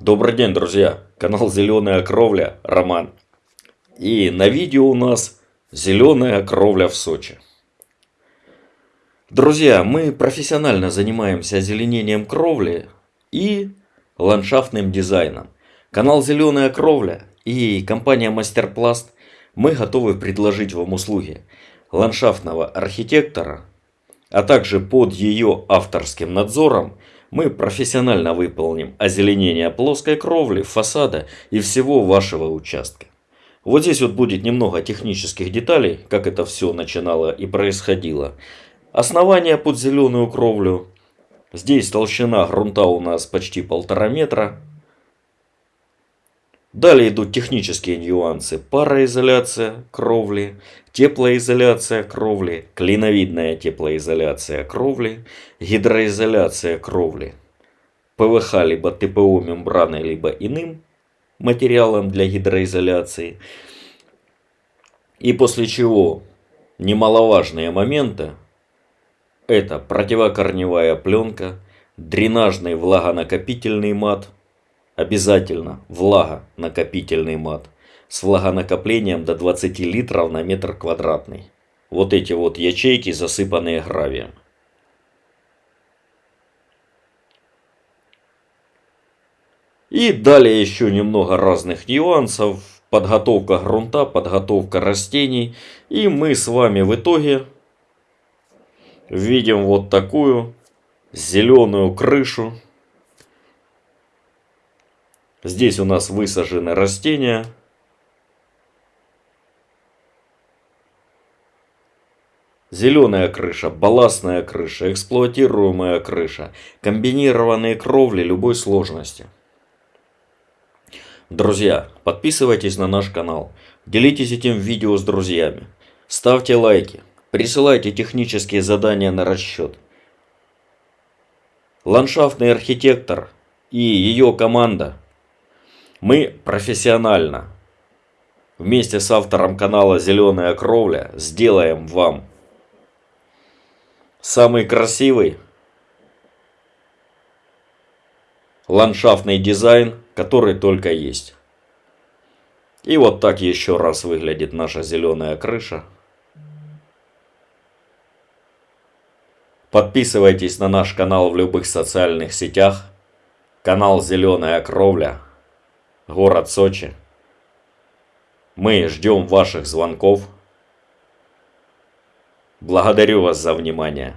Добрый день, друзья! Канал Зеленая Кровля, Роман. И на видео у нас Зеленая Кровля в Сочи. Друзья, мы профессионально занимаемся озеленением кровли и ландшафтным дизайном. Канал Зеленая Кровля и компания Мастерпласт мы готовы предложить вам услуги ландшафтного архитектора, а также под ее авторским надзором мы профессионально выполним озеленение плоской кровли, фасада и всего вашего участка. Вот здесь вот будет немного технических деталей, как это все начинало и происходило. Основание под зеленую кровлю. Здесь толщина грунта у нас почти полтора метра. Далее идут технические нюансы. Пароизоляция кровли, теплоизоляция кровли, клиновидная теплоизоляция кровли, гидроизоляция кровли. ПВХ либо ТПО мембраной, либо иным материалом для гидроизоляции. И после чего немаловажные моменты это противокорневая пленка, дренажный влагонакопительный мат – Обязательно влагонакопительный мат с влагонакоплением до 20 литров на метр квадратный. Вот эти вот ячейки, засыпанные гравием. И далее еще немного разных нюансов. Подготовка грунта, подготовка растений. И мы с вами в итоге видим вот такую зеленую крышу Здесь у нас высажены растения. Зеленая крыша, балластная крыша, эксплуатируемая крыша, комбинированные кровли любой сложности. Друзья, подписывайтесь на наш канал, делитесь этим видео с друзьями, ставьте лайки, присылайте технические задания на расчет. Ландшафтный архитектор и ее команда – мы профессионально вместе с автором канала «Зеленая кровля» сделаем вам самый красивый ландшафтный дизайн, который только есть. И вот так еще раз выглядит наша зеленая крыша. Подписывайтесь на наш канал в любых социальных сетях. Канал «Зеленая кровля» город Сочи. Мы ждем ваших звонков. Благодарю вас за внимание.